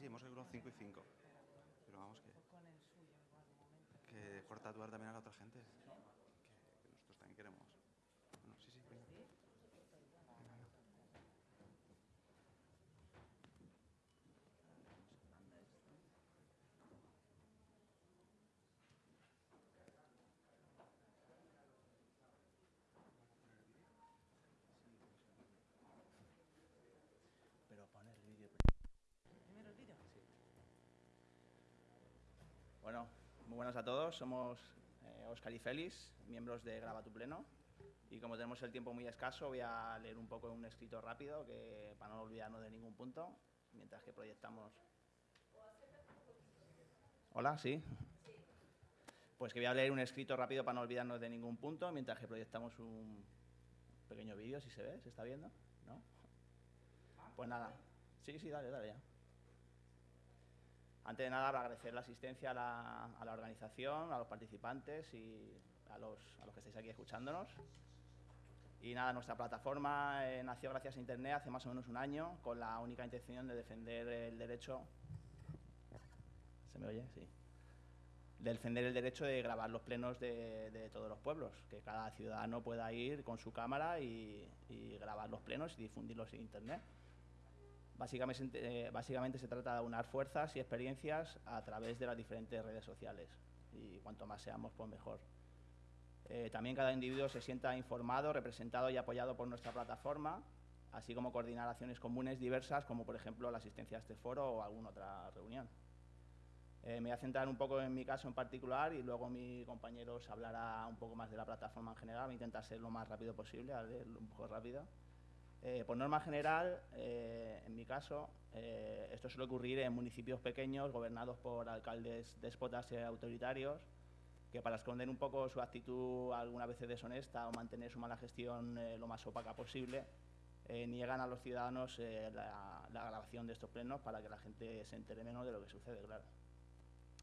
sí, hemos calculado 5 y 5. Pero vamos que... Que corta atuar también a la otra gente. Que, que nosotros también queremos. Bueno, sí, sí, venga. Pero poner el vídeo. Primero el vídeo. Bueno, muy buenas a todos. Somos eh, Óscar y Félix, miembros de Graba tu Pleno. Y como tenemos el tiempo muy escaso, voy a leer un poco un escrito rápido que, para no olvidarnos de ningún punto, mientras que proyectamos. Hola, ¿sí? Pues que voy a leer un escrito rápido para no olvidarnos de ningún punto, mientras que proyectamos un pequeño vídeo, si se ve, ¿se está viendo? ¿No? Pues nada. Sí, sí, dale, dale ya. Antes de nada, agradecer la asistencia a la, a la organización, a los participantes y a los, a los que estáis aquí escuchándonos. Y nada, nuestra plataforma eh, nació gracias a Internet hace más o menos un año con la única intención de defender el derecho... ¿Se me oye? Sí. De defender el derecho de grabar los plenos de, de todos los pueblos, que cada ciudadano pueda ir con su cámara y, y grabar los plenos y difundirlos en Internet. Básicamente, eh, básicamente se trata de unar fuerzas y experiencias a través de las diferentes redes sociales y cuanto más seamos, pues mejor. Eh, también cada individuo se sienta informado, representado y apoyado por nuestra plataforma, así como coordinar acciones comunes diversas, como por ejemplo la asistencia a este foro o alguna otra reunión. Eh, me voy a centrar un poco en mi caso en particular y luego mi compañero os hablará un poco más de la plataforma en general. Voy a intentar ser lo más rápido posible, a leer un poco rápido. Eh, por norma general, eh, en mi caso, eh, esto suele ocurrir en municipios pequeños gobernados por alcaldes déspotas y autoritarios que para esconder un poco su actitud algunas veces deshonesta o mantener su mala gestión lo más opaca posible, niegan a los ciudadanos la, la grabación de estos plenos para que la gente se entere menos de lo que sucede, claro.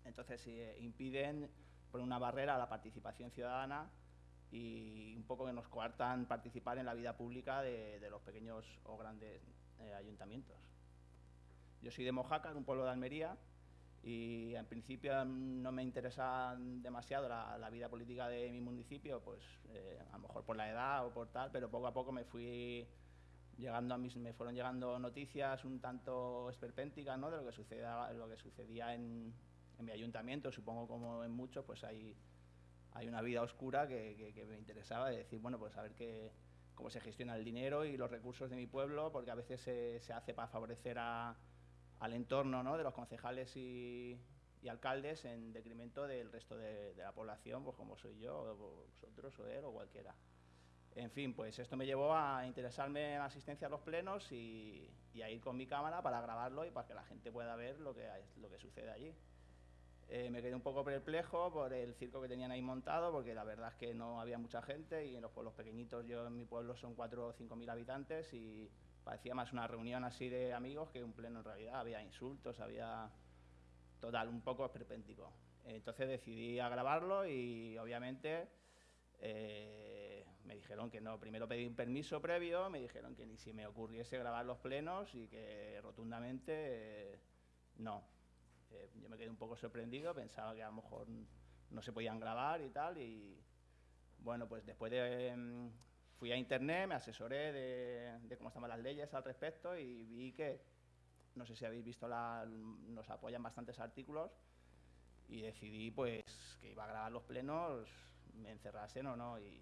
Entonces, impiden por una barrera a la participación ciudadana y un poco que nos coartan participar en la vida pública de, de los pequeños o grandes eh, ayuntamientos. Yo soy de Mojácar, un pueblo de Almería, y en principio no me interesa demasiado la, la vida política de mi municipio, pues eh, a lo mejor por la edad o por tal, pero poco a poco me fui llegando a mis, me fueron llegando noticias un tanto esperpénticas ¿no? de lo que sucedía, lo que sucedía en, en mi ayuntamiento, supongo como en muchos, pues hay, hay una vida oscura que, me interesaba, de decir, bueno, pues a ver qué, cómo se gestiona el dinero y los recursos de mi pueblo, porque a veces se, hace para favorecer al entorno ¿no? de los concejales y, alcaldes en detrimento del resto de, la población, pues como soy yo, o vosotros, o él, o cualquiera. En fin, pues esto me llevó a interesarme en asistencia a los plenos y, a ir con mi cámara para grabarlo y para que la gente pueda ver lo que sucede allí. Eh, me quedé un poco perplejo por el circo que tenían ahí montado, porque la verdad es que no había mucha gente y en los pueblos pequeñitos, yo en mi pueblo son 4 o 5 mil habitantes y parecía más una reunión así de amigos que un pleno en realidad. Había insultos, había total, un poco esperpéntico. Entonces decidí a grabarlo y obviamente eh, me dijeron que no. Primero pedí un permiso previo, me dijeron que ni si me ocurriese grabar los plenos y que rotundamente eh, no. Eh, yo me quedé un poco sorprendido, pensaba que a lo mejor no se podían grabar y tal. Y bueno, pues después de. Eh, fui a internet, me asesoré de, cómo estaban las leyes al respecto y vi que, no sé si habéis visto, nos apoyan bastantes artículos y decidí pues que iba a grabar los plenos, me encerrasen o no. Y,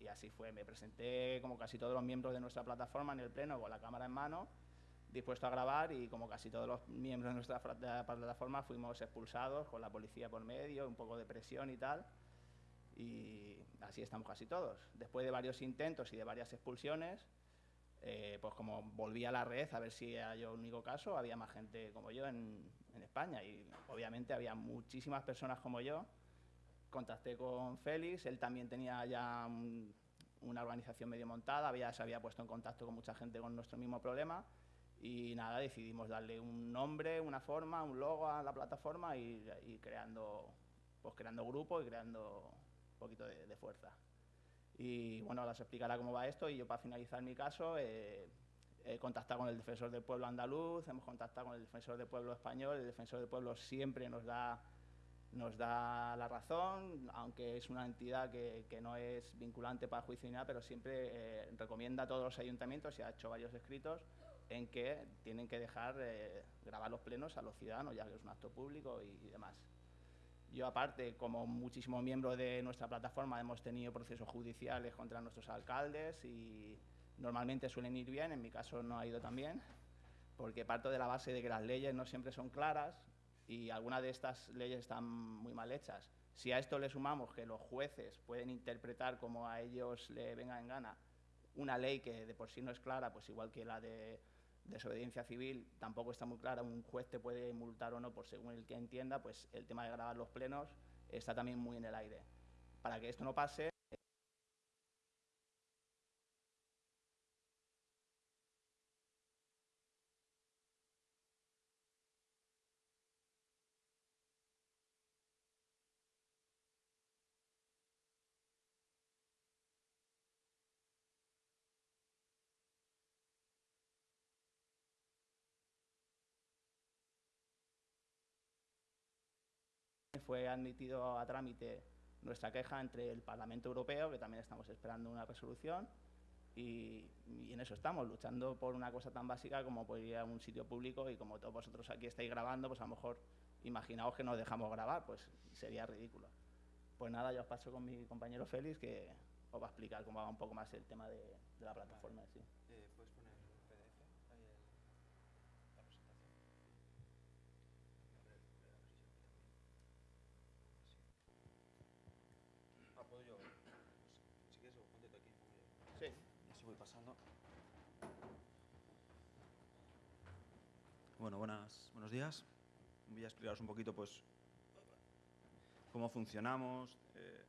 y así fue. Me presenté como casi todos los miembros de nuestra plataforma en el pleno con la cámara en mano dispuesto a grabar y como casi todos los miembros de nuestra plataforma fuimos expulsados con la policía por medio, un poco de presión y tal. Y así estamos casi todos. Después de varios intentos y de varias expulsiones, eh, pues como volví a la red a ver si era yo el único caso, había más gente como yo en, en España y obviamente había muchísimas personas como yo. Contacté con Félix, él también tenía ya un, una organización medio montada, había, se había puesto en contacto con mucha gente con nuestro mismo problema y nada, decidimos darle un nombre, una forma, un logo a la plataforma y, creando, pues creando grupos y creando un poquito de, fuerza. Y bueno, ahora se explicará cómo va esto y yo para finalizar mi caso, eh, He contactado con el defensor del pueblo andaluz, hemos contactado con el defensor del pueblo español, el defensor del pueblo siempre nos da, nos da la razón, aunque es una entidad que, que no es vinculante para juicio ni nada, pero siempre eh, recomienda a todos los ayuntamientos, y ha hecho varios escritos, en que tienen que dejar eh, grabar los plenos a los ciudadanos, ya que es un acto público y, demás. Yo, aparte, como muchísimo miembro de nuestra plataforma, hemos tenido procesos judiciales contra nuestros alcaldes y normalmente suelen ir bien, en mi caso no ha ido tan bien, porque parto de la base de que las leyes no siempre son claras y algunas de estas leyes están muy mal hechas. Si a esto le sumamos que los jueces pueden interpretar como a ellos le venga en gana una ley que de por sí no es clara, pues igual que la de desobediencia civil tampoco está muy clara, un juez te puede multar o no por según el que entienda, pues el tema de grabar los plenos está también muy en el aire. Para que esto no pase, fue admitido a trámite nuestra queja entre el Parlamento Europeo, que también estamos esperando una resolución, y, en eso estamos, luchando por una cosa tan básica como poder ir a un sitio público y como todos vosotros aquí estáis grabando, pues a lo mejor imaginaos que nos dejamos grabar, pues sería ridículo. Pues nada, yo os paso con mi compañero Félix, que os va a explicar cómo va un poco más el tema de, la plataforma. Sí. Eh, ¿Puedes poner el PDF? Ahí el, la presentación. Ah, puedo yo. Pues, si quieres, ponte tú aquí. pongo yo. Sí. Y así voy pasando. Bueno, buenos días. Voy a explicaros un poquito, pues, cómo funcionamos. eh,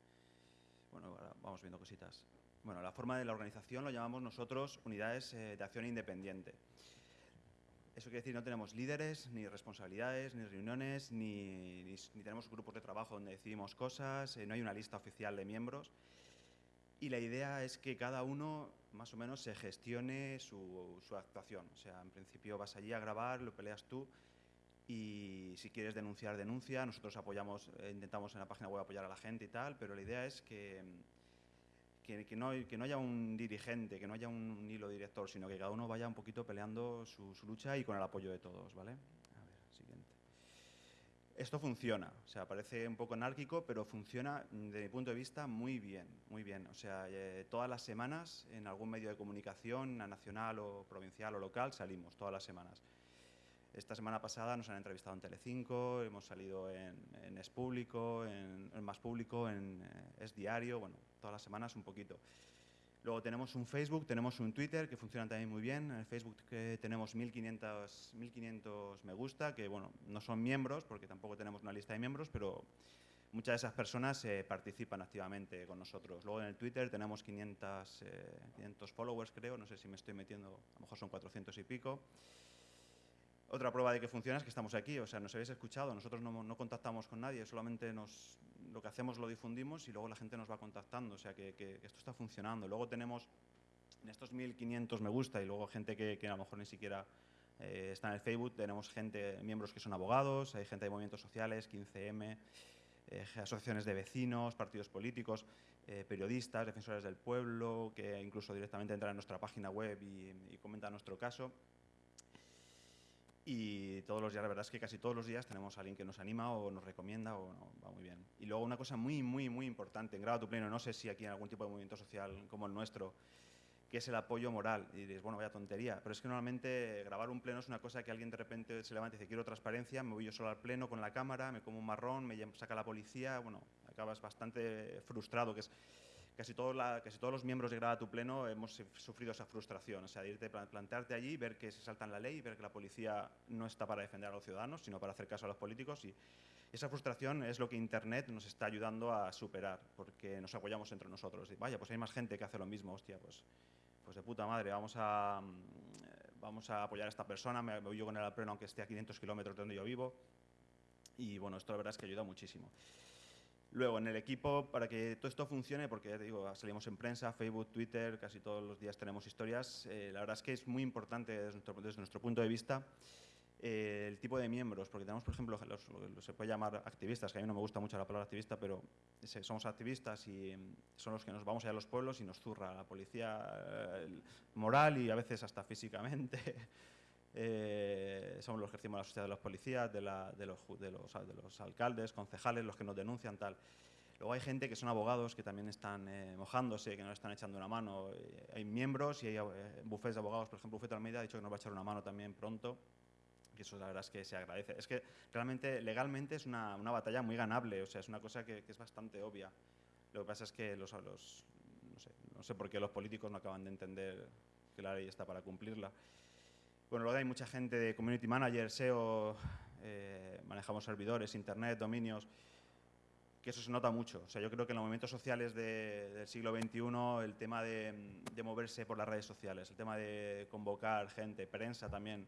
bueno, ahora vamos viendo cositas. Bueno, la forma de la organización lo llamamos nosotros unidades eh, de acción independiente. Eso quiere decir no tenemos líderes, ni responsabilidades, ni reuniones, ni, ni tenemos grupos de trabajo donde decidimos cosas, eh, no hay una lista oficial de miembros. Y la idea es que cada uno más o menos se gestione su, su actuación. O sea, en principio vas allí a grabar, lo peleas tú y si quieres denunciar, denuncia. Nosotros apoyamos, eh, intentamos en la página web apoyar a la gente y tal, pero la idea es que, que no, que no haya un dirigente, que no haya un hilo director, sino que cada uno vaya un poquito peleando su, su lucha y con el apoyo de todos, ¿vale? Esto funciona, o sea, parece un poco anárquico, pero funciona mm, desde mi punto de vista muy bien, muy bien. O sea, eh, todas las semanas en algún medio de comunicación, na- nacional o provincial o local, salimos todas las semanas. Esta semana pasada nos han entrevistado en Telecinco, hemos salido en, en Es Público, en, en Más Público, en eh, Es Diario, bueno, todas las semanas un poquito. Luego tenemos un Facebook, tenemos un Twitter que funcionan también muy bien. En el Facebook que tenemos 1500, 1500 me gusta, que bueno, no son miembros porque tampoco tenemos una lista de miembros, pero muchas de esas personas eh, participan activamente con nosotros. Luego en el Twitter tenemos 500, eh, 500 followers, creo, no sé si me estoy metiendo, a lo mejor son 400 y pico. Otra prueba de que funciona es que estamos aquí, o sea, nos habéis escuchado, nosotros no, no contactamos con nadie, solamente nos, lo que hacemos lo difundimos y luego la gente nos va contactando, o sea, que, esto está funcionando. Luego tenemos en estos 1500 me gusta y luego gente que, que a lo mejor ni siquiera eh, está en el Facebook, tenemos gente, miembros que son abogados, hay gente de movimientos sociales, 15M, eh, asociaciones de vecinos, partidos políticos, eh, periodistas, defensores del pueblo, que incluso directamente entran en nuestra página web y, y comentan nuestro caso. Y todos los días, la verdad es que casi todos los días tenemos a alguien que nos anima o nos recomienda o no, va muy bien. Y luego una cosa muy, muy, muy importante, en Graba tu Pleno, no sé si aquí en algún tipo de movimiento social como el nuestro, que es el apoyo moral. Y diréis, bueno, vaya tontería, pero es que normalmente grabar un pleno es una cosa que alguien de repente se levanta y dice, quiero transparencia, me voy yo solo al pleno con la cámara, me como un marrón, me saca la policía, bueno, acabas bastante frustrado, que es casi, todos la- casi todos los miembros de Graba tu Pleno hemos suf- sufrido esa frustración, o sea, de irte, plan- plantearte allí, ver que se saltan la ley, ver que la policía no está para defender a los ciudadanos, sino para hacer caso a los políticos y esa frustración es lo que Internet nos está ayudando a superar, porque nos apoyamos entre nosotros. Y vaya, pues hay más gente que hace lo mismo, hostia, pues, pues de puta madre, vamos a, mm, vamos a apoyar a esta persona, me voy yo con al pleno aunque esté a 500 kilómetros de donde yo vivo. Y bueno, esto la verdad es que ayuda muchísimo. Luego, en el equipo, para que todo esto funcione, porque ya te digo, salimos en prensa, Facebook, Twitter, casi todos los días tenemos historias, eh, la verdad es que es muy importante desde nuestro, desde nuestro punto de vista eh, el tipo de miembros, porque tenemos, por ejemplo, los, los- se puede llamar activistas, que a mí no me gusta mucho la palabra activista, pero somos activistas y mm, son los que nos vamos allá a los pueblos y nos zurra la policía eh, moral y a veces hasta físicamente. Eh, somos los que ejercimos la sociedad de los policías, de, la- de los, de los- de los alcaldes, concejales, los que nos denuncian, tal. Luego hay gente que son abogados que también están eh, mojándose, que nos están echando una mano. Eh, hay miembros y hay eh, bufetes de abogados, por ejemplo, Bufete Almeida ha dicho que nos va a echar una mano también pronto. Que eso la verdad es que se agradece. Es que realmente legalmente es una, una batalla muy ganable, o sea, es una cosa que, que es bastante obvia. Lo que pasa es que los, los- no, sé, no sé por qué los políticos no acaban de entender que la ley está para cumplirla. Bueno, luego hay mucha gente de community manager, SEO, eh, manejamos servidores, internet, dominios, que eso se nota mucho. O sea, yo creo que en los movimientos sociales de- del siglo XXI, el tema de, de moverse por las redes sociales, el tema de convocar gente, prensa también,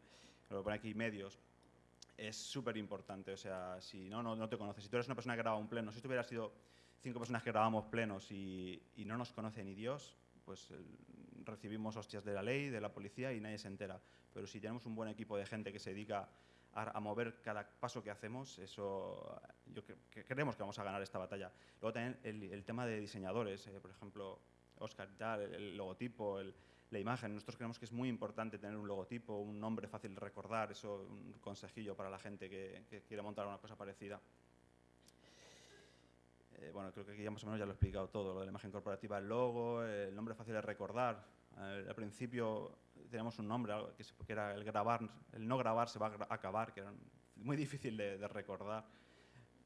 lo pone aquí medios, es súper importante. O sea, si no, no, no te conoces. Si tú eres una persona que graba un pleno, si tú hubieras sido cinco personas que grabamos plenos y, y no nos conoce ni Dios, pues el- recibimos hostias de la ley, de la policía y nadie se entera. Pero si tenemos un buen equipo de gente que se dedica a, mover cada paso que hacemos, eso yo cre- que creemos que vamos a ganar esta batalla. Luego también el, el tema de diseñadores, eh, por ejemplo, Oscar y tal, el, el logotipo, el- la imagen. Nosotros creemos que es muy importante tener un logotipo, un nombre fácil de recordar, eso un consejillo para la gente que, que quiere montar una cosa parecida. Eh, bueno, creo que aquí ya más o menos ya lo he explicado todo, lo de la imagen corporativa, el logo, el nombre fácil de recordar. Al principio teníamos un nombre algo que, era el grabar, el no grabar se va a acabar, que era muy difícil de, de recordar.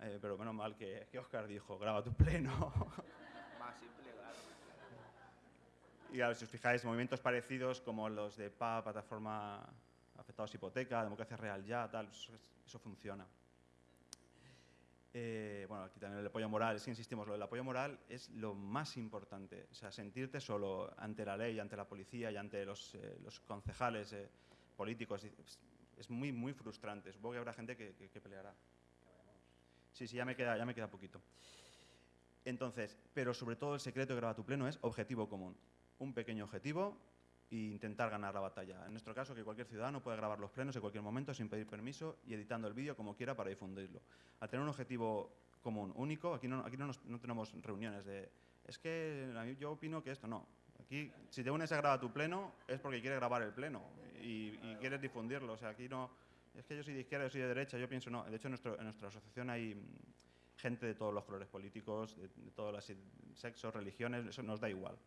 Eh, pero menos mal que, que Oscar dijo, graba tu pleno. Más simple, claro. Y claro, si os fijáis, movimientos parecidos como los de PA, Plataforma Afectados Hipoteca, Democracia Real Ya, tal, eso, eso funciona. Eh, bueno, aquí también el apoyo moral, es que insistimos, lo del apoyo moral es lo más importante. O sea, sentirte solo ante la ley, ante la policía y ante los, eh, los concejales eh, políticos es, muy, muy frustrante. Supongo que habrá gente que, que- que peleará. Sí, sí, ya me queda, ya me queda poquito. Entonces, pero sobre todo el secreto de Graba tu Pleno es objetivo común. Un pequeño objetivo e intentar ganar la batalla. En nuestro caso, que cualquier ciudadano pueda grabar los plenos en cualquier momento sin pedir permiso y editando el vídeo como quiera para difundirlo. Al tener un objetivo común, único, aquí no, aquí no, nos- no tenemos reuniones de es que yo opino que esto no. Aquí, si te unes a grabar tu pleno, es porque quieres grabar el pleno y, y quieres difundirlo. O sea, aquí no. Es que yo soy de izquierda, yo soy de derecha, yo pienso no. De hecho, en, nuestro- en nuestra asociación hay mm, gente de todos los colores políticos, de, de todos los sexos, religiones, eso nos da igual.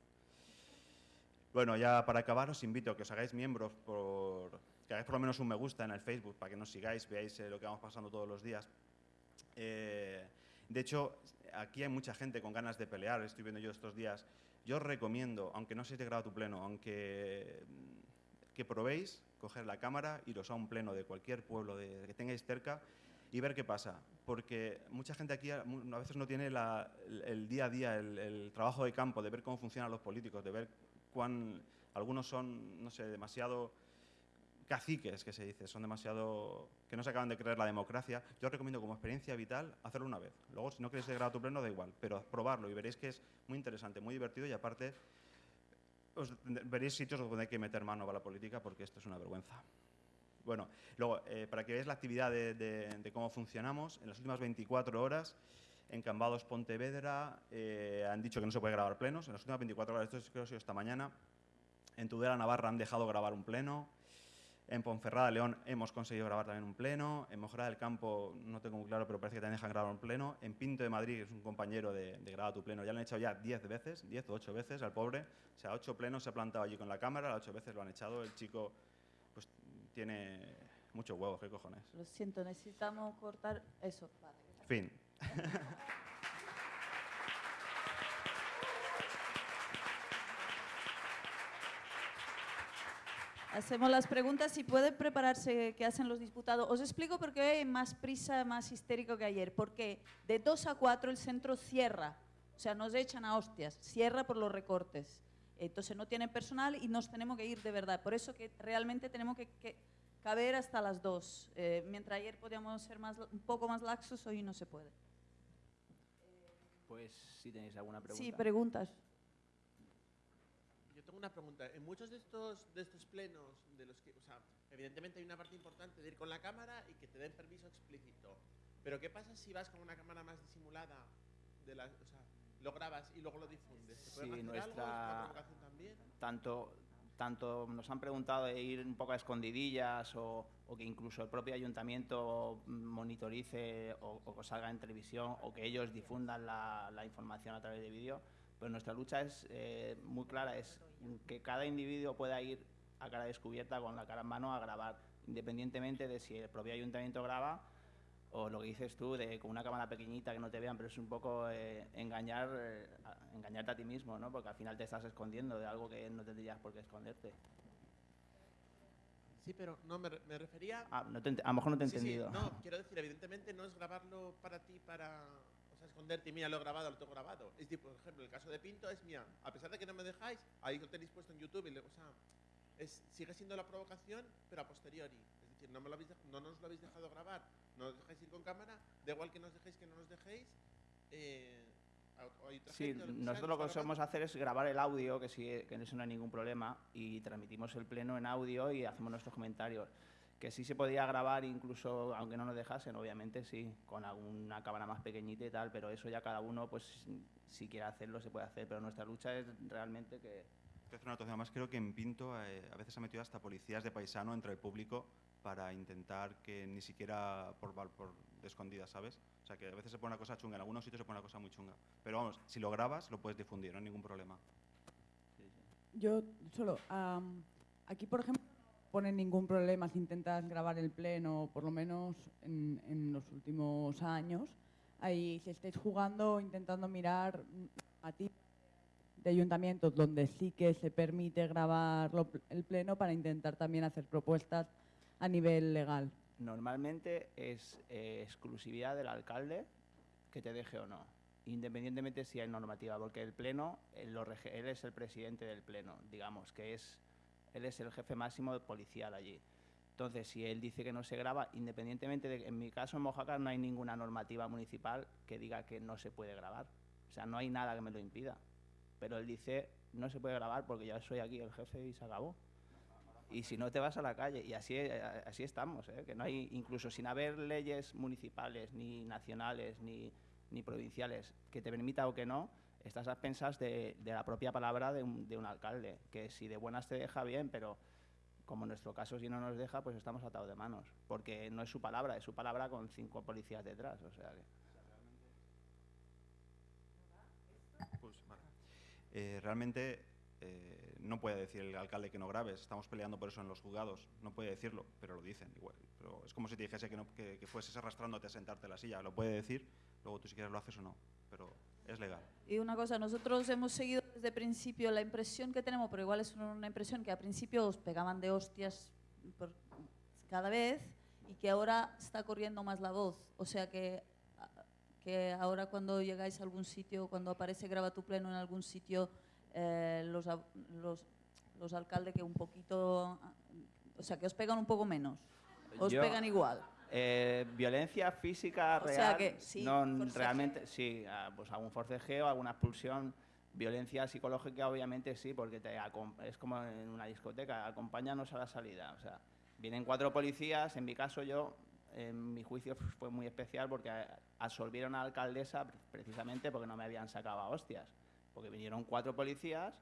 Bueno, ya para acabar os invito a que os hagáis miembros por que hagáis por lo menos un me gusta en el Facebook para que nos sigáis, veáis eh, lo que vamos pasando todos los días. Eh, de hecho, aquí hay mucha gente con ganas de pelear, estoy viendo yo estos días. Yo os recomiendo, aunque no seáis de grado tu pleno, aunque mm, que probéis coger la cámara, iros a un pleno de cualquier pueblo de, que tengáis cerca y ver qué pasa. Porque mucha gente aquí a veces no tiene el día a día, el, el trabajo de campo, de ver cómo funcionan los políticos, de ver cuán algunos son, no sé, demasiado caciques, que se dice, son demasiado que no se acaban de creer la democracia. Yo os recomiendo como experiencia vital hacerlo una vez. Luego, si no queréis de grado tu pleno, da igual, pero probarlo y veréis que es muy interesante, muy divertido y aparte os veréis sitios donde hay que meter mano para la política porque esto es una vergüenza. Bueno, luego, eh, para que veáis la actividad de, de- de cómo funcionamos, en las últimas 24 horas, en Cambados Pontevedra eh, han dicho que no se puede grabar plenos. En las últimas 24 horas, esto es- creo que esta mañana, en Tudela, Navarra, han dejado grabar un pleno. En Ponferrada, León, hemos conseguido grabar también un pleno. En Mojara del Campo, no tengo muy claro, pero parece que también dejan grabar un pleno. En Pinto de Madrid, es un compañero de, de Graba tu Pleno, ya lo han echado ya 10 veces, 10 o 8 veces al pobre. O sea, 8 plenos se ha plantado allí con la cámara, las 8 veces lo han echado. El chico, pues, tiene muchos huevos, ¿qué cojones? Lo siento, necesitamos cortar eso. Vale. Fin. Hacemos las preguntas y puede prepararse qué hacen los diputados. Os explico por qué hay más prisa, más histérico que ayer. Porque de 2 a 4 el centro cierra. O sea, nos echan a hostias. Cierra por los recortes. Entonces no tienen personal y nos tenemos que ir de verdad. Por eso que realmente tenemos que, que caber hasta las 2. Eh, mientras ayer podíamos ser más, un poco más laxos, hoy no se puede. Pues si tenéis alguna pregunta. Sí, preguntas. Tengo una pregunta. En muchos de estos, de estos plenos, de los que, o sea, evidentemente hay una parte importante de ir con la cámara y que te den permiso explícito. Pero ¿qué pasa si vas con una cámara más disimulada? De la, o sea, lo grabas y luego lo difundes. ¿Te pueden Sí, algo? ¿Es nuestra- provocación también? tanto, tanto nos han preguntado de ir un poco a escondidillas o, o que incluso el propio ayuntamiento monitorice o, o salga en televisión o que ellos difundan la, la información a través de vídeo. Pero nuestra lucha es eh, muy clara, es que cada individuo pueda ir a cara descubierta con la cara en mano a grabar, independientemente de si el propio ayuntamiento graba o lo que dices tú, de con una cámara pequeñita que no te vean, pero es un poco eh, engañar, eh, engañarte a ti mismo, ¿no? Porque al final te estás escondiendo de algo que no tendrías por qué esconderte. Sí, pero no, me, me refería... Ah, no te a lo mejor no te he Sí, sí, entendido. no, quiero decir, evidentemente no es grabarlo para ti, para esconderte y mira, lo he grabado, lo tengo grabado. Es tipo, por ejemplo, el caso de Pinto es mía, a pesar de que no me dejáis, ahí lo tenéis puesto en YouTube, y le- o sea, es, sigue siendo la provocación, pero a posteriori. Es decir, no, me lo habéis no nos lo habéis dejado grabar, no nos dejáis ir con cámara, da igual que nos dejéis que no nos dejéis. Eh, Sí, nosotros lo que solemos hacer es grabar el audio, que, sí, que en eso no hay ningún problema, y transmitimos el pleno en audio y hacemos nuestros comentarios. Que sí se podía grabar incluso, aunque no nos dejasen, obviamente sí, con alguna cámara más pequeñita y tal, pero eso ya cada uno, pues si quiere hacerlo, se puede hacer. Pero nuestra lucha es realmente que, Te hacer una anotación más, creo que en Pinto eh, a veces ha metido hasta policías de paisano entre el público para intentar que ni siquiera por, por de escondidas, ¿sabes? O sea, que a veces se pone una cosa chunga, en algunos sitios se pone una cosa muy chunga. Pero vamos, si lo grabas, lo puedes difundir, no hay ningún problema. Yo solo, am, aquí por ejemplo, ponen ningún problema si intentas grabar el pleno, por lo menos en, en los últimos años. Ahí si estáis jugando, intentando mirar a ti de ayuntamientos donde sí que se permite grabar lo- el pleno para intentar también hacer propuestas a nivel legal. Normalmente es eh, exclusividad del alcalde que te deje o no, independientemente si hay normativa, porque el pleno, él, lo rege- él es el presidente del pleno, digamos, que es, él es el jefe máximo policial allí. Entonces, si él dice que no se graba, independientemente de, en mi caso en Mojácar no hay ninguna normativa municipal que diga que no se puede grabar, o sea, no hay nada que me lo impida, pero él dice no se puede grabar porque ya soy aquí el jefe y se acabó y si no te vas a la calle. Y así, eh, así estamos, ¿eh? que no hay, incluso sin haber leyes municipales, ni nacionales, ni, ni provinciales, que te permita o que no, estás a pensas de, de la propia palabra de un, de un alcalde, que si de buenas te deja bien, pero como en nuestro caso si no nos deja, pues estamos atados de manos, porque no es su palabra, es su palabra con cinco policías detrás, o sea que... Pues, vale. Eh, realmente eh, no puede decir el alcalde que no grabes, estamos peleando por eso en los juzgados, no puede decirlo, pero lo dicen igual. Pero es como si te dijese que, no, que, que fueses arrastrándote a sentarte en la silla, lo puede decir, luego tú si quieres lo haces o no, pero es legal. Y una cosa, nosotros hemos seguido desde el principio la impresión que tenemos, pero igual es una impresión que al principio os pegaban de hostias por cada vez y que ahora está corriendo más la voz. O sea que, que ahora cuando llegáis a algún sitio, cuando aparece Graba tu Pleno en algún sitio, eh, los, los, los alcaldes que un poquito, o sea, que os pegan un poco menos, os Yo- pegan igual. Eh, violencia física O sea real, que sí, no forcejeo. realmente, sí, ah, pues algún forcejeo, alguna expulsión, violencia psicológica obviamente sí, porque te es como en una discoteca, acompáñanos a la salida, o sea, vienen cuatro policías, en mi caso yo, en mi juicio fue muy especial porque absolvieron a la alcaldesa pre- precisamente porque no me habían sacado a hostias, porque vinieron cuatro policías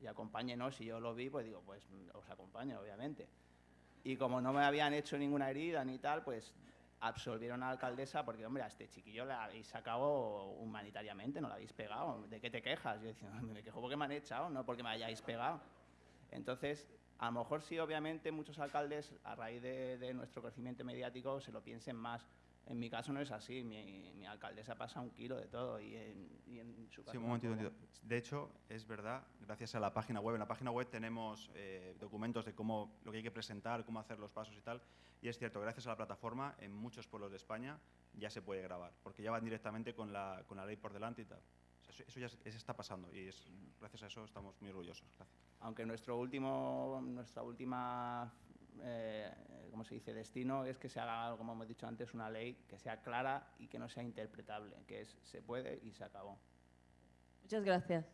y acompáñenos, y yo lo vi, pues digo, pues mm, os acompaño, obviamente. Y como no me habían hecho ninguna herida ni tal, pues absolvieron a la alcaldesa porque, hombre, a este chiquillo le habéis sacado humanitariamente, no lo habéis pegado. ¿De qué te quejas? Yo decía, me quejo porque me han echado, no porque me hayáis pegado. Entonces, a lo mejor sí, obviamente, muchos alcaldes, a raíz de, de nuestro crecimiento mediático, se lo piensen más. En mi caso no es así, mi, mi alcaldesa pasa un kilo de todo y en, y en su caso... Sí, un momentito. De hecho, es verdad, gracias a la página web. En la página web tenemos eh, documentos de cómo lo que hay que presentar, cómo hacer los pasos y tal. Y es cierto, gracias a la plataforma, en muchos pueblos de España ya se puede grabar, porque ya van directamente con la, con la ley por delante y tal. O sea, eso, eso ya se está pasando y es, gracias a eso estamos muy orgullosos. Gracias. aunque nuestro último, nuestra última eh, como se dice, destino es que se haga, como hemos dicho antes, una ley que sea clara y que no sea interpretable, que es se puede y se acabó. Muchas gracias.